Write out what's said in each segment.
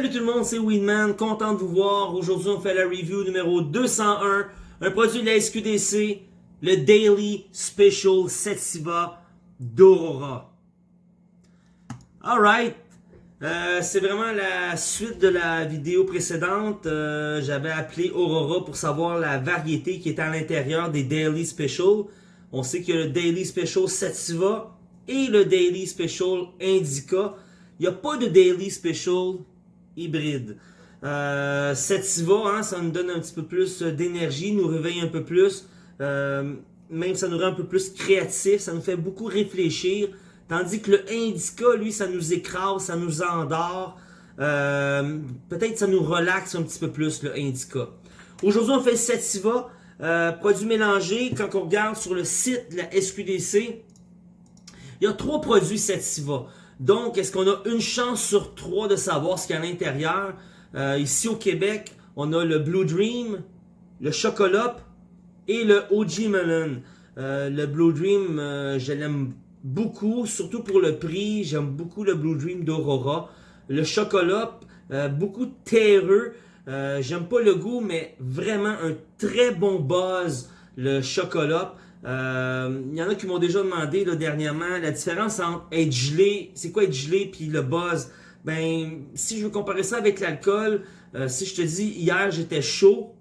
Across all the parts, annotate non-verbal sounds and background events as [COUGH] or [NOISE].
Salut tout le monde, c'est Winman, content de vous voir. Aujourd'hui, on fait la review numéro 201, un produit de la SQDC, le Daily Special Setsiva d'Aurora. Alright, euh, c'est vraiment la suite de la vidéo précédente. Euh, j'avais appelé Aurora pour savoir la variété qui est à l'intérieur des Daily Special. On sait que le Daily Special Sativa et le Daily Special Indica. Il n'y a pas de Daily Special hybride. Euh, Sativa, hein, ça nous donne un petit peu plus d'énergie, nous réveille un peu plus. Euh, même ça nous rend un peu plus créatif, ça nous fait beaucoup réfléchir. Tandis que le Indica, lui, ça nous écrase, ça nous endort. Euh, Peut-être ça nous relaxe un petit peu plus, le Indica. Aujourd'hui, on fait Sativa, euh, produit mélangé. Quand on regarde sur le site de la SQDC, il y a trois produits Sativa. Donc, est-ce qu'on a une chance sur trois de savoir ce qu'il y a à l'intérieur? Euh, ici au Québec, on a le Blue Dream, le Chocolat et le OG Melon. Euh, le Blue Dream, euh, je l'aime beaucoup, surtout pour le prix. J'aime beaucoup le Blue Dream d'Aurora. Le Chocolat, beaucoup terreux. J'aime pas le goût, mais vraiment un très bon buzz, le Chocolat. Euh, il y en a qui m'ont déjà demandé dernièrement la différence entre être gelé, c'est quoi être gelé puis le buzz? Ben, si je veux comparer ça avec l'alcool, euh, si je te dis hier j'étais chaud,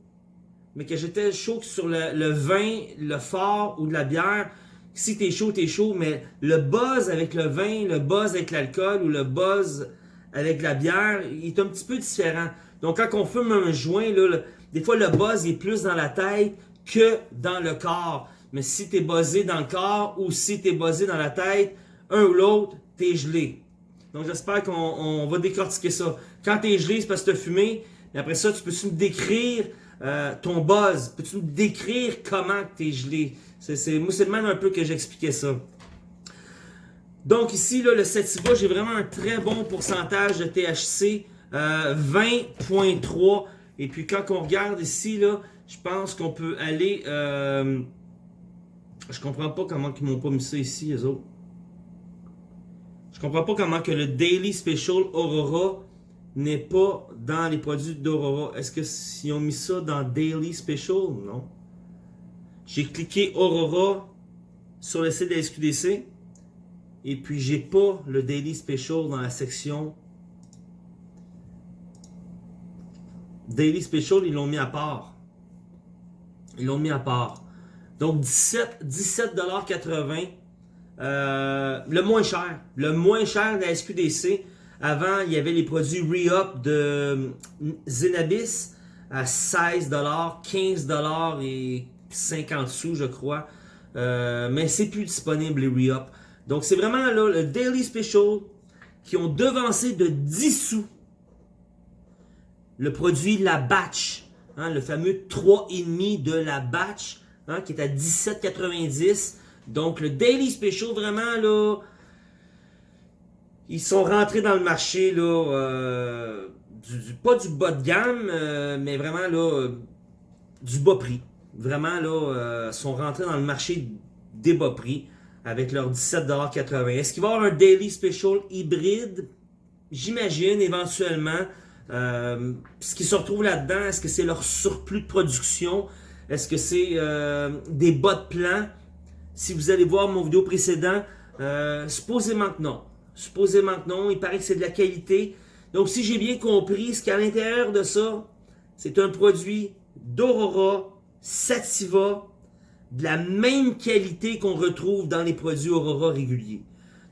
mais que j'étais chaud sur le, vin, le fort ou de la bière, si t'es chaud, t'es chaud, mais le buzz avec le vin, le buzz avec l'alcool ou le buzz avec la bière, il est un petit peu différent. Donc quand on fume un joint, là, des fois le buzz est plus dans la tête que dans le corps. Mais si tu es buzzé dans le corps ou si tu es buzzé dans la tête, un ou l'autre, tu es gelé. Donc j'espère qu'on va décortiquer ça. Quand tu es gelé, c'est parce que tu as fumé. Après ça, tu peux-tu me décrire euh, ton buzz? Peux-tu me décrire comment tu gelé? C'est, moi, c'est même un peu que j'expliquais ça. Donc ici, là, le Sativa, j'ai vraiment un très bon pourcentage de THC. 20.3. Euh, Et puis quand on regarde ici, je pense qu'on peut aller... Euh, je comprends pas comment ils m'ont pas mis ça ici, les autres. Je comprends pas comment que le Daily Special Aurora n'est pas dans les produits d'Aurora. Est-ce que ont mis ça dans Daily Special? Non. J'ai cliqué Aurora sur le site de la SQDC. Et puis j'ai pas le Daily Special dans la section Daily Special, ils l'ont mis à part. Ils l'ont mis à part. Donc 17 17,80$. Euh, le moins cher. Le moins cher de la SQDC. Avant, il y avait les produits Re-Up de euh, Zenabis à 16$, 15$ et 50 sous, je crois. Euh, mais c'est plus disponible les Re-Up. Donc c'est vraiment là le Daily Special qui ont devancé de 10 sous le produit La Batch. Hein, le fameux 3,5 de La Batch Hein, qui est à 17,90. Donc, le Daily Special, vraiment, là, ils sont rentrés dans le marché, là, euh, pas du bas de gamme, euh, mais vraiment, là, du bas prix. Vraiment, là, euh, sont rentrés dans le marché des bas prix avec leur 17,80$. Est-ce qu'il va y avoir un Daily Special hybride? J'imagine, éventuellement. ce qui se retrouve là-dedans, est-ce que c'est leur surplus de production? Est-ce que c'est euh, des bas de plan? Si vous allez voir mon vidéo précédent, euh, supposément que non. Supposément que non. Il paraît que c'est de la qualité. Donc, si j'ai bien compris, ce qu'il y a à l'intérieur de ça, c'est un produit d'Aurora, Sativa, de la même qualité qu'on retrouve dans les produits Aurora réguliers.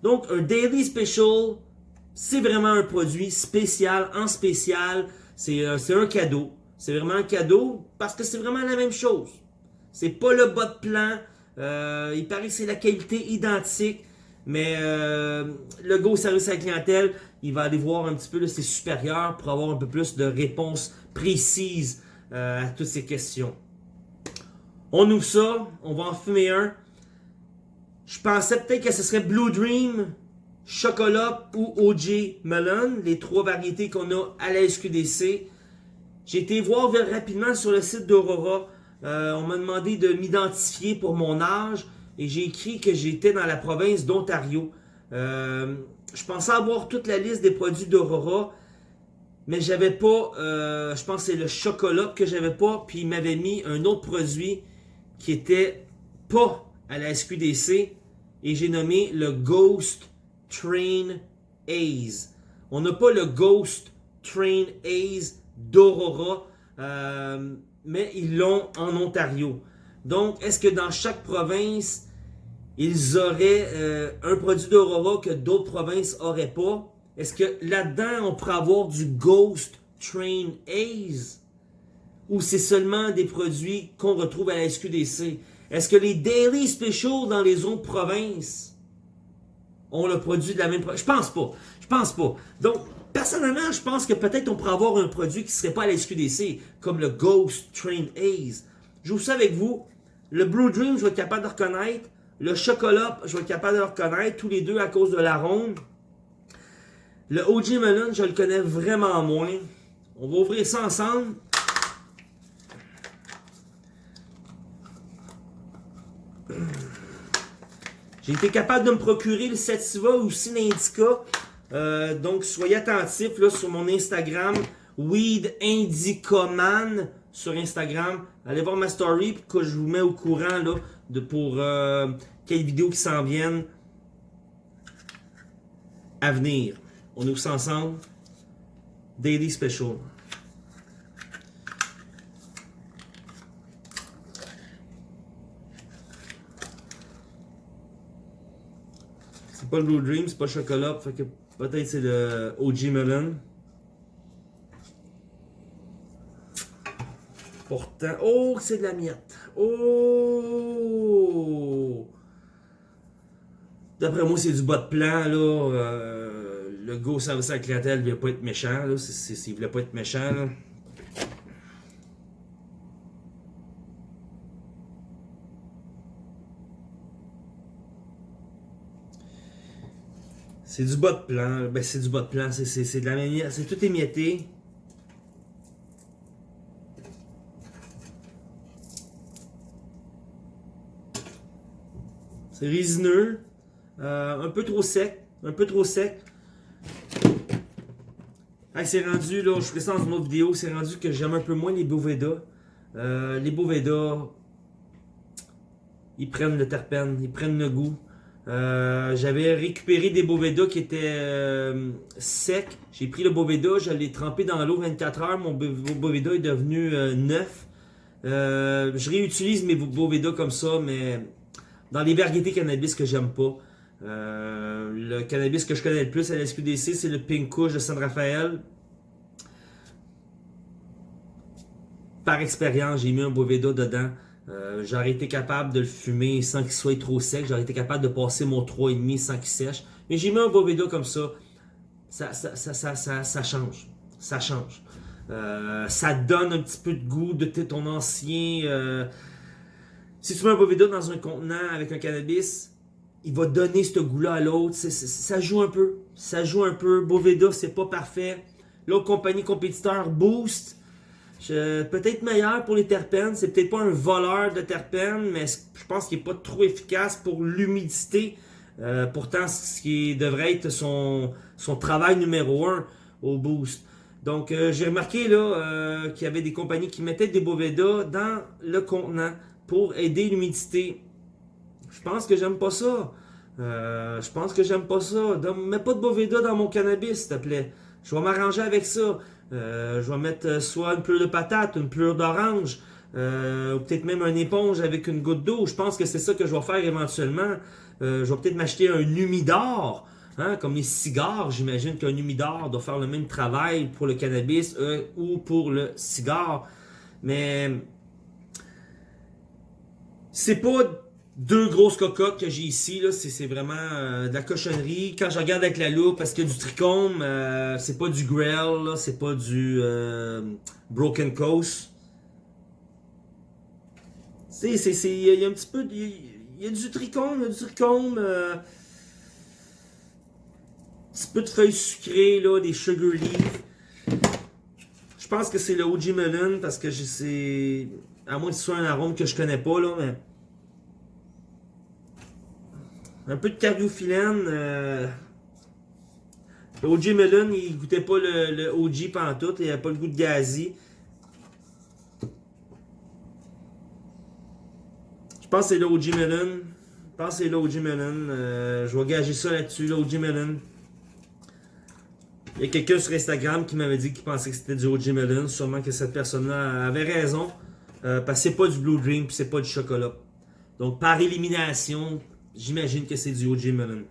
Donc, un Daily Special, c'est vraiment un produit spécial, en spécial. C'est euh, un cadeau. C'est vraiment un cadeau parce que c'est vraiment la même chose. C'est pas le bas de plan. Euh, il paraît que c'est la qualité identique. Mais euh, le Go Service à la clientèle, il va aller voir un petit peu ses supérieurs pour avoir un peu plus de réponses précises euh, à toutes ces questions. On ouvre ça, on va en fumer un. Je pensais peut-être que ce serait Blue Dream, Chocolat ou OJ Melon, les trois variétés qu'on a à la SQDC. J'ai été voir rapidement sur le site d'Aurora. Euh, on m'a demandé de m'identifier pour mon âge et j'ai écrit que j'étais dans la province d'Ontario. Euh, je pensais avoir toute la liste des produits d'Aurora. mais j'avais pas, euh, je pense que c'est le chocolat que j'avais pas, puis il m'avait mis un autre produit qui était pas à la SQDC, et j'ai nommé le Ghost Train Ace. On n'a pas le Ghost Train Ace d'Aurora, euh, mais ils l'ont en Ontario. Donc, est-ce que dans chaque province, ils auraient euh, un produit d'Aurora que d'autres provinces n'auraient pas? Est-ce que là-dedans, on pourrait avoir du Ghost Train Ace? Ou c'est seulement des produits qu'on retrouve à la SQDC? Est-ce que les Daily Special dans les autres provinces ont le produit de la même Je pense pas. Je pense pas. Donc, personnellement, je pense que peut-être on pourrait avoir un produit qui serait pas à la SQDC, comme le Ghost Train Ace. Je vous ça avec vous. Le Blue Dream, je vais être capable de reconnaître. Le chocolat, je vais être capable de le reconnaître. Tous les deux à cause de l'arôme. Le OG Melon, je le connais vraiment moins. On va ouvrir ça ensemble. J'ai été capable de me procurer le Sativa aussi l'Indica. Euh, donc, soyez attentifs là, sur mon Instagram, Weed Indicaman sur Instagram. Allez voir ma story que je vous mets au courant là, de pour euh, quelles vidéos qui s'en viennent à venir. On ouvre ça ensemble. Daily Special. C'est pas le Blue Dream, c'est pas le chocolat, fait que peut-être c'est le OG Melon. Pourtant, oh, c'est de la miette. Oh! D'après moi, c'est du bas de plan, là. Euh, le go service à la il voulait pas être méchant, là. Il voulait pas être méchant, là. C'est du bas de plan. Ben, c'est du bas de plan. C'est de la manière. C'est tout émietté. C'est résineux. Euh, un peu trop sec. Un peu trop sec. c'est rendu, là, je ferai ça dans une autre vidéo, c'est rendu que j'aime un peu moins les Boveda. Euh, les Boveda, ils prennent le terpène, ils prennent le goût. Euh, j'avais récupéré des Boveda qui étaient euh, secs. J'ai pris le Boveda, je l'ai trempé dans l'eau 24 heures. Mon Boveda est devenu euh, neuf. je réutilise mes Boveda comme ça, mais dans les variétés cannabis que j'aime pas. le cannabis que je connais le plus à la SQDC, c'est le Pink Kush de San Rafael. Par expérience, j'ai mis un Boveda dedans. Euh, j'aurais été capable de le fumer sans qu'il soit trop sec. J'aurais été capable de passer mon 3,5 sans qu'il sèche. Mais j'ai mis un Boveda comme ça. Ça, change. Ça change. Euh, ça donne un petit peu de goût de ton ancien... Euh, si tu mets un Boveda dans un contenant avec un cannabis, il va donner ce goût-là à l'autre. Ça joue un peu. Ça joue un peu. Boveda, c'est pas parfait. L'autre compagnie compétiteur, Boost, Peut-être meilleur pour les terpènes. C'est peut-être pas un voleur de terpènes, mais je pense qu'il n'est pas trop efficace pour l'humidité. Euh, pourtant, ce qui devrait être son, travail numéro un au boost. Donc, euh, j'ai remarqué là euh, qu'il y avait des compagnies qui mettaient des Boveda dans le contenant pour aider l'humidité. Je pense que j'aime pas ça. je pense que j'aime pas ça. mets pas de Boveda dans mon cannabis, s'il te plaît. Je vais m'arranger avec ça. Euh, je vais mettre euh, soit une pleure de patate, une pleure d'orange, euh, ou peut-être même une éponge avec une goutte d'eau. Je pense que c'est ça que je vais faire éventuellement. je vais peut-être m'acheter un humidor, hein, comme les cigares. J'imagine qu'un humidor doit faire le même travail pour le cannabis ou pour le cigare. Mais c'est pas deux grosses cocottes que j'ai ici, c'est vraiment euh, de la cochonnerie. Quand je regarde avec la loupe, parce que du trichome, euh, c'est pas du Grell, c'est pas du euh, Broken Coast. Il y, a un petit peu, il y, a du trichome, y du trichome, un petit peu de feuilles sucrées, là, des sugar leaves. Je pense que c'est le OG Melon, parce que c'est, à moins que ce soit un arôme que je connais pas, là, mais... Un peu de cardiophyllène. Euh, Le OG Melon, il goûtait pas le, le OG pantoute, il avait pas le goût de gazi. Je pense que c'est l'OG Melon. Je pense que c'est l'OG Melon. Euh, je vais gager ça là-dessus, l'OG Melon. Il y a quelqu'un sur Instagram qui m'avait dit qu'il pensait que c'était du OG Melon. Sûrement que cette personne-là avait raison. Euh, parce que c'est pas du Blue Dream puis c'est pas du chocolat. Donc par élimination, j'imagine que c'est du OG Melon.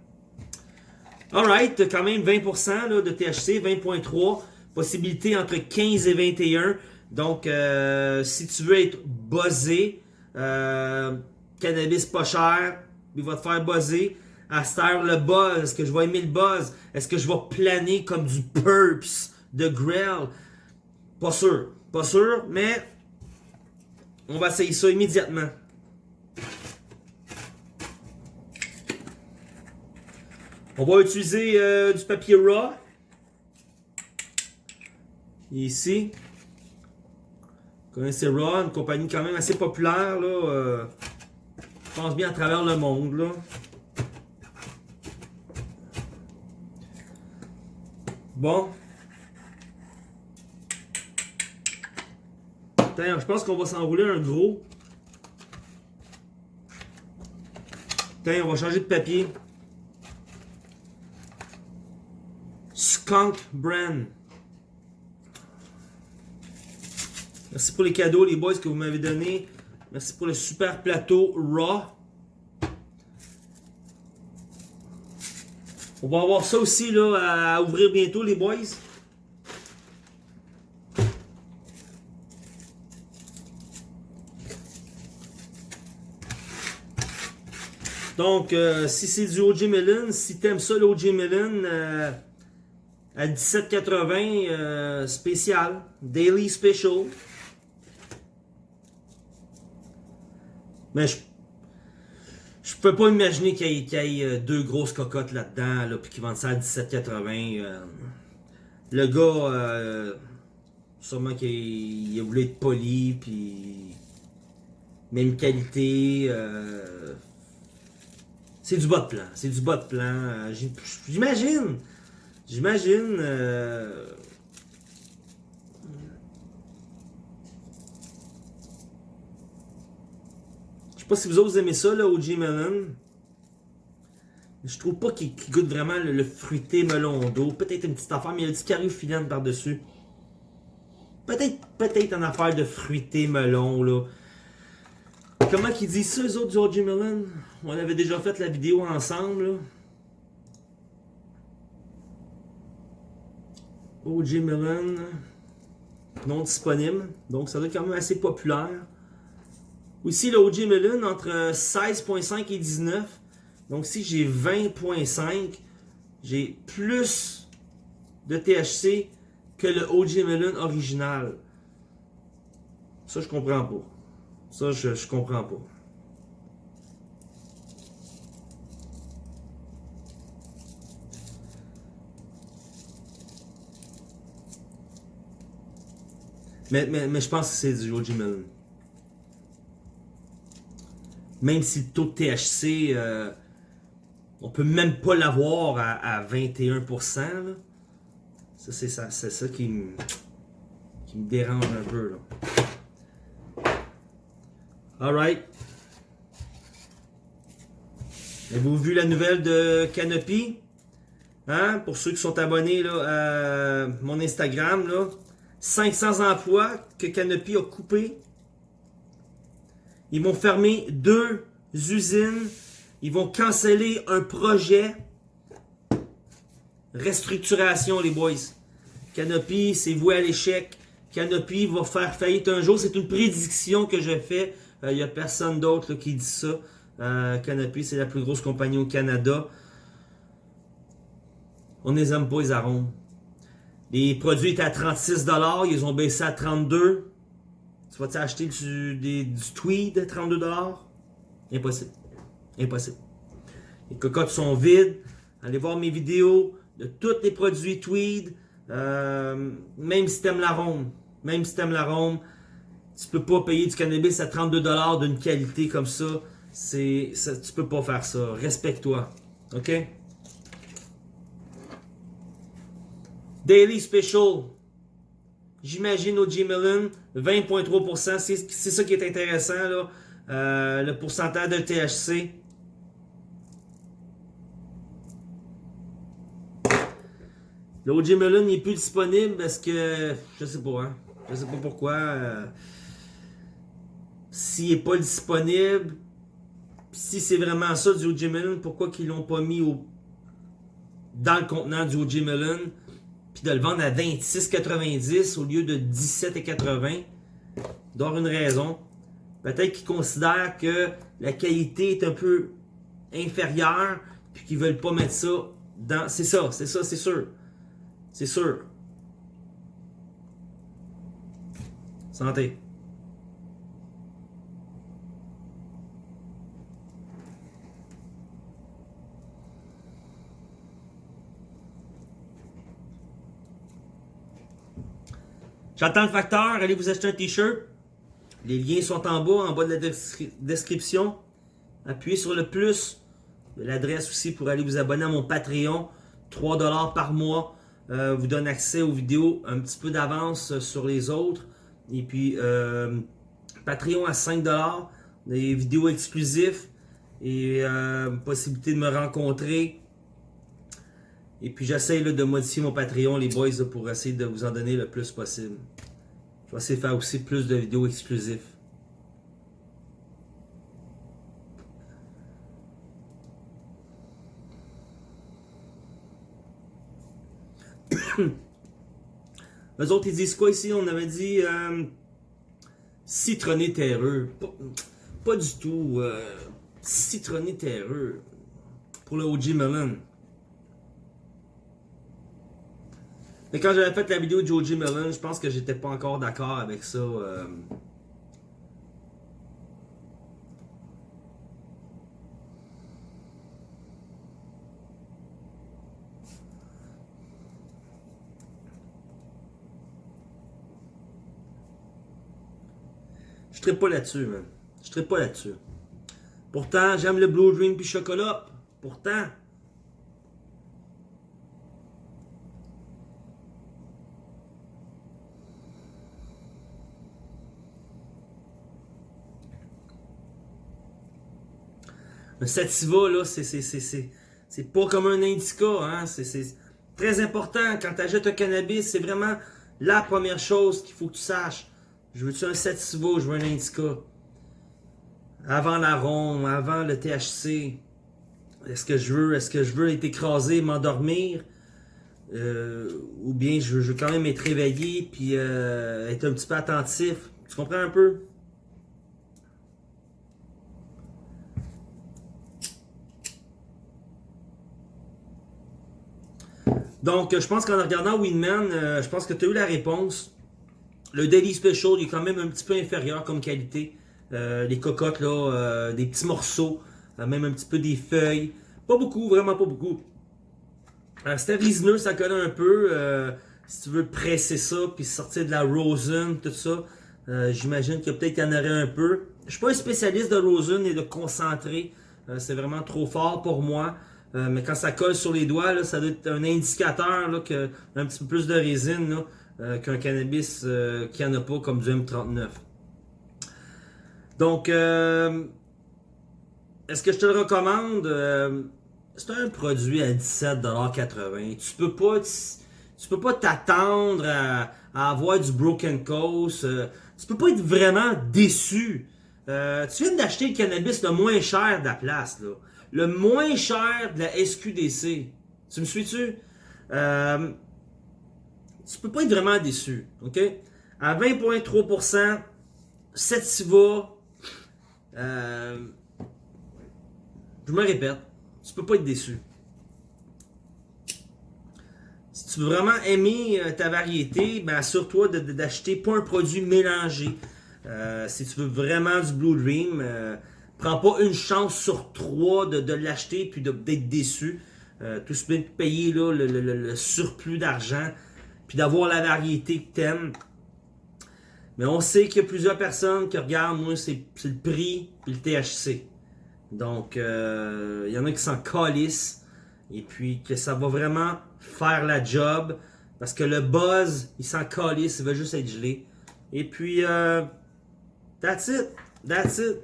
Alright, quand même 20% là, de THC, 20.3. Possibilité entre 15 et 21. Donc euh, si tu veux être buzzé, euh, cannabis pas cher, il va te faire buzzer. À le buzz, est-ce que je vais aimer le buzz? Est-ce que je vais planer comme du Purps de Grell? Pas sûr. Pas sûr, mais on va essayer ça immédiatement. On va utiliser euh, du papier raw. Ici. Vous connaissez Raw, une compagnie quand même assez populaire. Là, euh, je pense bien à travers le monde. Là. Bon. je pense qu'on va s'enrouler un gros. Tiens, on va changer de papier. Skunk Brand. Merci pour les cadeaux, les boys, que vous m'avez donnés. Merci pour le super plateau Raw. On va avoir ça aussi là, à ouvrir bientôt, les boys. Donc, euh, si c'est du OG Melon, si t'aimes ça, l'OG Melon, euh, à 17,80, euh, spécial, Daily Special. Mais je je peux pas imaginer qu'il y, ait euh, deux grosses cocottes là-dedans, là, puis qu'ils vendent ça à 17,80. Euh. le gars, sûrement qu'il a voulu être poli, puis même qualité. c'est du bas de plan. C'est du bas de plan. J'imagine. J'imagine. sais pas si vous autres aimez ça, là, OG Melon. Je trouve pas qu'il goûte vraiment le, fruité melon d'eau. Peut-être une petite affaire, mais il y a du cariophyllène par-dessus. Peut-être peut-être une affaire de fruité melon, là. Comment qu'ils disent ça, les autres du OG Melon? On avait déjà fait la vidéo ensemble, là. OG Melon. Non disponible. Donc, ça doit être quand même assez populaire. Aussi, le OG Melon entre 16.5 et 19. Donc, si j'ai 20.5, j'ai plus de THC que le OG Melon original. Ça, je comprends pas. Ça, je, je comprends pas. Mais, je pense que c'est du OG Melon même si le taux de THC, euh, on peut même pas l'avoir à, 21%. Ça, c'est ça, ça qui me, qui me dérange un peu. Là. Alright. Avez-vous vu la nouvelle de Canopy? Hein? Pour ceux qui sont abonnés là, à mon Instagram, là, 500 emplois que Canopy a coupés ils vont fermer deux usines. Ils vont canceller un projet. Restructuration, les boys. Canopy, c'est voué à l'échec. Canopy va faire faillite un jour. C'est une prédiction que je fais. Il euh, n'y a personne d'autre qui dit ça. Euh, Canopy, c'est la plus grosse compagnie au Canada. On les aime pas, les arômes. Les produits étaient à 36$, ils ont baissé à 32$. Tu vas-tu acheter du, tweed à 32$? Impossible. Impossible. Les cocottes sont vides. Allez voir mes vidéos de tous les produits tweed. Euh, même si t'aimes l'arôme. Même si t'aimes l'arôme. Tu peux pas payer du cannabis à 32$ d'une qualité comme ça. C'est, tu peux pas faire ça. Respecte-toi. OK? Daily Special. J'imagine au Melon, 20.3%. C'est ça qui est intéressant, là. Euh, le pourcentage de THC. Le Melon n'est plus disponible parce que je sais pas, hein. Je sais pas pourquoi. Euh, S'il n'est pas disponible, si c'est vraiment ça du OG Melon, pourquoi qu'ils l'ont pas mis dans le contenant du OG Melon, puis de le vendre à 26,90 au lieu de 17,80? D'avoir une raison. Peut-être qu'ils considèrent que la qualité est un peu inférieure, puis qu'ils veulent pas mettre ça dans... C'est ça, c'est ça, c'est sûr. C'est sûr. Santé. J'attends le facteur, allez vous acheter un t-shirt. Les liens sont en bas, en bas de la description. Appuyez sur le plus. L'adresse aussi pour aller vous abonner à mon Patreon. 3$ par mois. Euh, vous donne accès aux vidéos un petit peu d'avance sur les autres. Et puis, euh, Patreon à 5$. Des vidéos exclusives. Et euh, possibilité de me rencontrer. Et puis j'essaie de modifier mon Patreon, les boys, pour essayer de vous en donner le plus possible. Je vais essayer de faire aussi plus de vidéos exclusives. [COUGHS] Les autres, ils disent quoi ici? On avait dit euh, citronné terreux. Pas, du tout. Euh, citronné terreux. Pour le OG Melon. Mais quand j'avais fait la vidéo de Joji Melon, je pense que j'étais pas encore d'accord avec ça. Euh... Je ne pas là-dessus, man. Je ne pas là-dessus. Pourtant, j'aime le Blue Dream puis chocolat. Pourtant. Le sativa, là, c'est pas comme un indica. Hein? C'est très important. Quand tu achètes un cannabis, c'est vraiment la première chose qu'il faut que tu saches. Je veux-tu un sativa, je veux un indica? Avant l'arôme, avant le THC. Est-ce que je veux, est-ce que je veux être écrasé, m'endormir? Euh, ou bien je veux, quand même être réveillé puis euh, être un petit peu attentif. Tu comprends un peu? Donc, je pense qu'en regardant Winman, euh, je pense que tu as eu la réponse. Le Daily Special il est quand même un petit peu inférieur comme qualité. Euh, les cocottes, là, euh, des petits morceaux, même un petit peu des feuilles. Pas beaucoup, vraiment pas beaucoup. C'était résineux, ça colle un peu. si tu veux presser ça, puis sortir de la rosin, tout ça, j'imagine que peut-être qu'il y en aurait un peu. Je suis pas un spécialiste de rosin et de concentré. C'est vraiment trop fort pour moi. Euh, mais quand ça colle sur les doigts, ça doit être un indicateur là, que un petit peu plus de résine euh, qu'un cannabis euh, qui n'en a pas comme du M39. Donc, est-ce que je te le recommande? c'est un produit à 17,80$. Tu peux pas tu peux pas t'attendre à, avoir du Broken Coast. tu peux pas être vraiment déçu. tu viens d'acheter le cannabis le moins cher de la place. Le moins cher de la SQDC. Tu me suis-tu? Euh, tu peux pas être vraiment déçu. OK? À 20,3%, Sativa, euh, je me répète, tu peux pas être déçu. Si tu veux vraiment aimer euh, ta variété, ben assure-toi d'acheter pas un produit mélangé. Euh, si tu veux vraiment du Blue Dream, Prends pas une chance sur trois de, l'acheter puis d'être déçu. Euh, tout ce de payer là, le, surplus d'argent puis d'avoir la variété que t'aimes. Mais on sait qu'il y a plusieurs personnes qui regardent, moi, c'est le prix puis le THC. Donc, euh, il y en a qui s'en calissent. Et puis, que ça va vraiment faire la job. Parce que le buzz, il s'en calisse, il veut juste être gelé. Et puis, euh, that's it. That's it.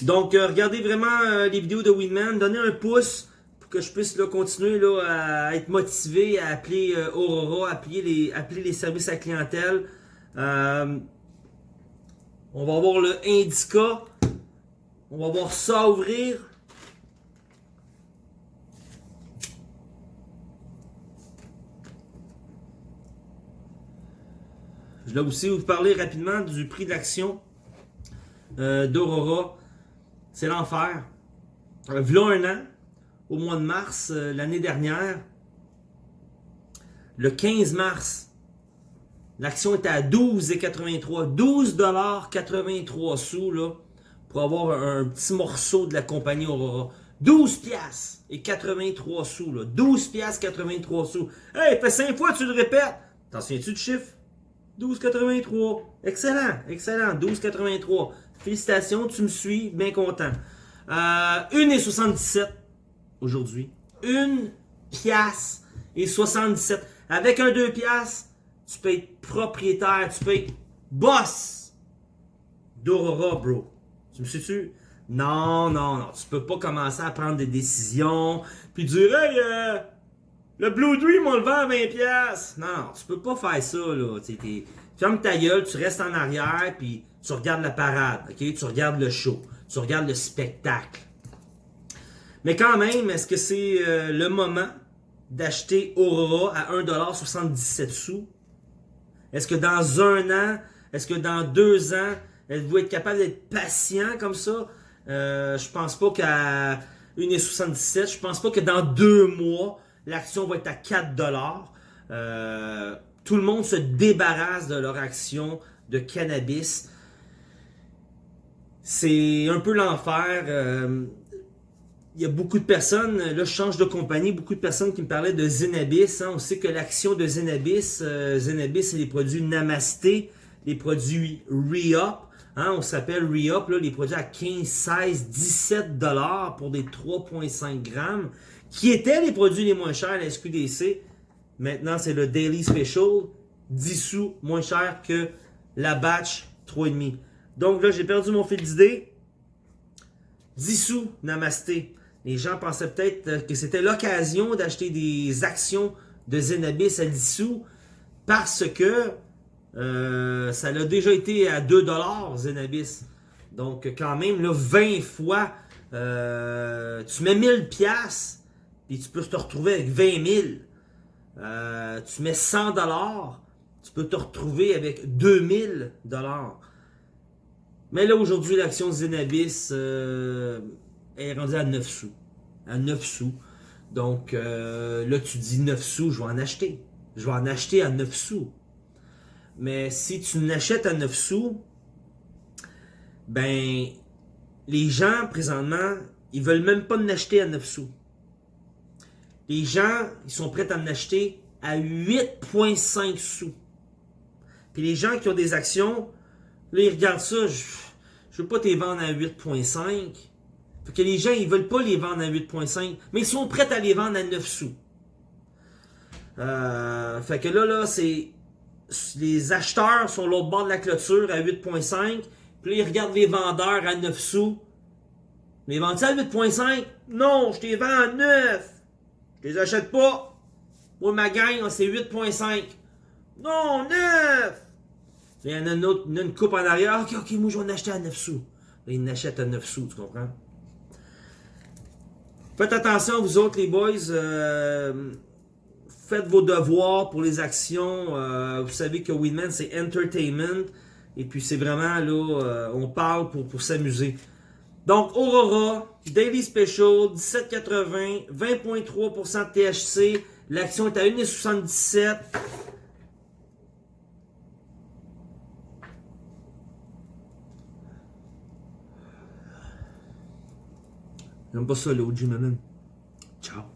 Donc, euh, regardez vraiment euh, les vidéos de Winman. Donnez un pouce pour que je puisse continuer là, à être motivé, à appeler euh, Aurora, à appeler les, appeler les services à clientèle. On va voir le Indica. On va voir ça ouvrir. Je vais aussi vous parler rapidement du prix euh, d'Aurora. C'est l'enfer. Euh, v'là un an, au mois de mars euh, l'année dernière, le 15 mars, l'action était à 12,83. 12,83 sous là, pour avoir un, petit morceau de la compagnie Aurora. 12 piastres et 83 sous. Là. 12 piastres 83 sous. Hey, fait 5 fois tu le répètes. T'en souviens-tu du chiffre? 12,83. Excellent, excellent. 12,83. Félicitations, tu me suis, bien content. Euh, 1,77 aujourd'hui. 1 piastre et 77. Avec un 2 piastres, tu peux être propriétaire, tu peux être boss d'Aurora, bro. Tu me suis-tu? Non, non, non. Tu peux pas commencer à prendre des décisions, puis dire, hey, euh, le Blue Dream, on le vend à 20$. piastres. Non, non, tu peux pas faire ça, là. Tu ferme ta gueule, tu restes en arrière, puis tu regardes la parade? Tu regardes le show, tu regardes le spectacle. Mais quand même, est-ce que c'est euh, le moment d'acheter Aurora à 1,77$ sous? Est-ce que dans un an, est-ce que dans deux ans, êtes-vous être capable d'être patient comme ça? Euh, je pense pas qu'à 1,77$, je pense pas que dans deux mois, l'action va être à 4$. Euh, tout le monde se débarrasse de leur action de cannabis. C'est un peu l'enfer. Euh, il y a beaucoup de personnes, là je change de compagnie, beaucoup de personnes qui me parlaient de Zenabis. hein. On sait que l'action de Zenabis, euh, Zenabis c'est les produits Namasté, les produits Re-Up. hein. on s'appelle Re-Up, les produits à 15, 16, 17 dollars pour des 3,5 grammes, qui étaient les produits les moins chers à la SQDC. Maintenant c'est le Daily Special, 10 sous moins cher que la batch 3,5. Donc là j'ai perdu mon fil d'idée. 10 sous, namasté. Les gens pensaient peut-être euh, que c'était l'occasion d'acheter des actions de Zenabis à 10 sous parce que euh, ça l'a déjà été à 2$ Zenabis. Donc quand même, là, 20 fois, euh, tu mets 1000 pièces puis tu peux te retrouver avec 20 000. Euh, tu mets 100 tu peux te retrouver avec 2000 mais là, aujourd'hui, l'action Zenabis euh, est rendue à 9 sous. À 9 sous. Donc, euh, là, tu dis 9 sous, je vais en acheter. Je vais en acheter à 9 sous. Mais si tu n'achètes à 9 sous, ben, les gens, présentement, ils veulent même pas en acheter à 9 sous. Les gens, ils sont prêts à en acheter à 8,5 sous. Puis les gens qui ont des actions, là, ils regardent ça, je, je veux pas les vendre à 8.5. Fait que les gens, ils veulent pas les vendre à 8.5, mais ils sont prêts à les vendre à 9 sous. Euh, fait que là, là, c'est... Les acheteurs sont l'autre bord de la clôture à 8.5, puis là, ils regardent les vendeurs à 9 sous. Mais vendent à 8.5? Non, je les vends à 9! Je les achète pas! Moi, ma gang, c'est 8.5. Non, 9! Il y en a une, autre, il une coupe en arrière. Ok, ok, moi je vais en acheter à 9 sous. Là, ils n'achètent à 9 sous, tu comprends? Faites attention, vous autres, les boys. euh, faites vos devoirs pour les actions. euh, vous savez que Winman, c'est entertainment. Et puis, c'est vraiment, là, euh, on parle pour, pour s'amuser. Donc, Aurora, Daily Special, 17,80, 20,3% de THC. L'action est à 1,77. J'aime pas ça, l'OG, man. Ciao.